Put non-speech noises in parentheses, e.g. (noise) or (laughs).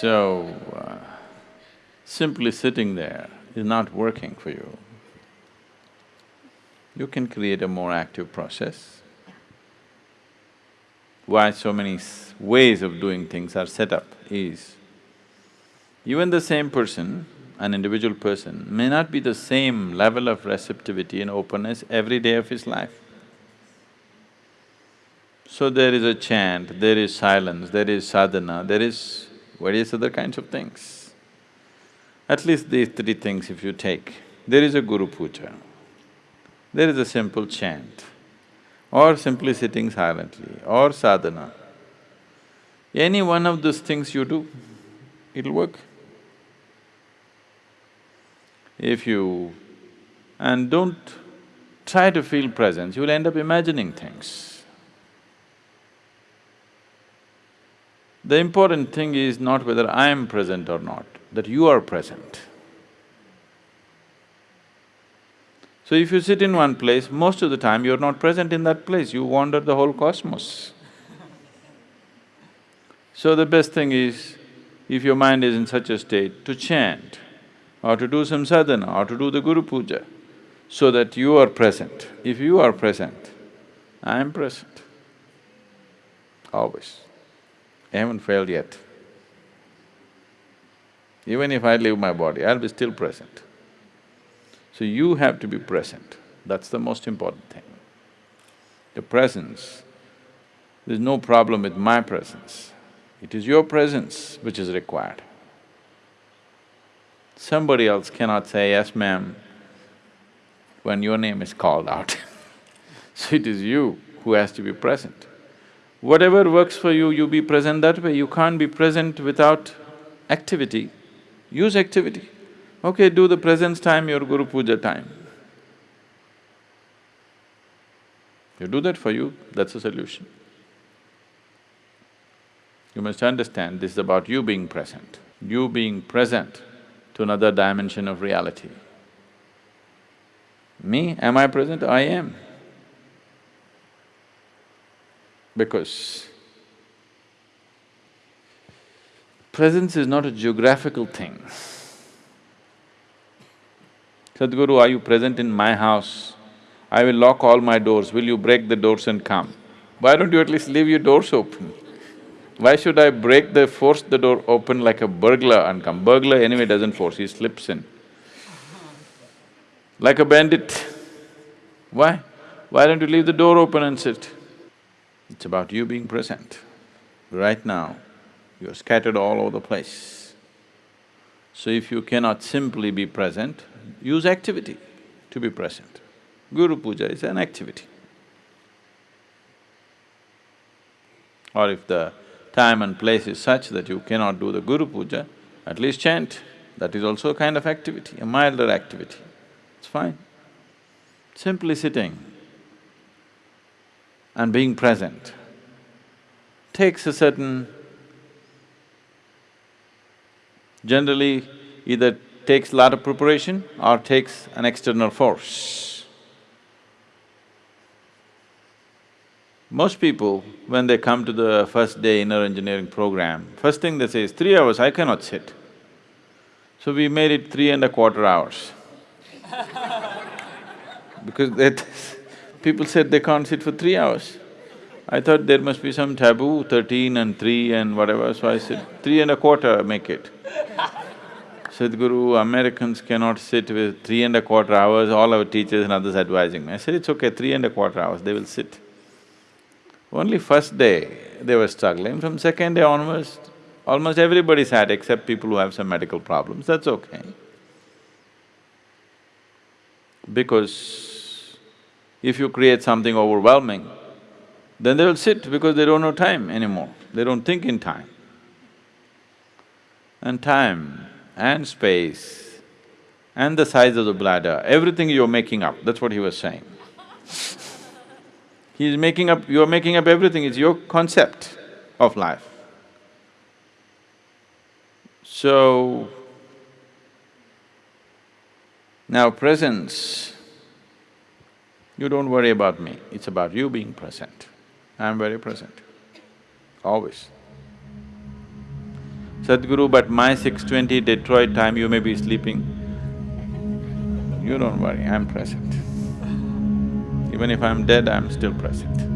So, uh, simply sitting there is not working for you. You can create a more active process. Why so many ways of doing things are set up is, even the same person, an individual person, may not be the same level of receptivity and openness every day of his life. So there is a chant, there is silence, there is sadhana, there is various other kinds of things. At least these three things if you take, there is a guru puja, there is a simple chant, or simply sitting silently, or sadhana. Any one of those things you do, it'll work. If you… and don't try to feel presence, you'll end up imagining things. The important thing is not whether I am present or not, that you are present. So if you sit in one place, most of the time you're not present in that place, you wander the whole cosmos. So the best thing is, if your mind is in such a state, to chant or to do some sadhana or to do the Guru Puja, so that you are present. If you are present, I am present, always. I haven't failed yet. Even if I leave my body, I'll be still present. So you have to be present, that's the most important thing. The presence, there's no problem with my presence, it is your presence which is required. Somebody else cannot say, yes ma'am, when your name is called out (laughs) so it is you who has to be present. Whatever works for you, you be present that way. You can't be present without activity. Use activity. Okay, do the presence time your Guru Puja time. You do that for you, that's the solution. You must understand this is about you being present, you being present to another dimension of reality. Me, am I present? I am. Because presence is not a geographical thing. Sadhguru, are you present in my house? I will lock all my doors, will you break the doors and come? Why don't you at least leave your doors open? Why should I break the… force the door open like a burglar and come? Burglar anyway doesn't force, he slips in. Like a bandit. Why? Why don't you leave the door open and sit? It's about you being present. Right now, you're scattered all over the place. So if you cannot simply be present, use activity to be present. Guru Puja is an activity. Or if the time and place is such that you cannot do the Guru Puja, at least chant, that is also a kind of activity, a milder activity. It's fine. Simply sitting, and being present takes a certain… generally either takes a lot of preparation or takes an external force. Most people, when they come to the first day inner engineering program, first thing they say is, three hours I cannot sit. So we made it three and a quarter hours (laughs) because they People said they can't sit for three hours. I thought there must be some taboo, thirteen and three and whatever, so I said, three and a quarter, make it. Sadhguru, Americans cannot sit with three and a quarter hours, all our teachers and others advising me. I said, it's okay, three and a quarter hours, they will sit. Only first day they were struggling, from second day onwards, almost everybody sat except people who have some medical problems, that's okay. Because if you create something overwhelming, then they will sit because they don't know time anymore, they don't think in time. And time and space and the size of the bladder, everything you're making up, that's what he was saying. (laughs) He's making up… you're making up everything, it's your concept of life. So, now presence you don't worry about me, it's about you being present. I'm very present, always. Sadhguru, but my 6.20 Detroit time, you may be sleeping. You don't worry, I'm present. Even if I'm dead, I'm still present.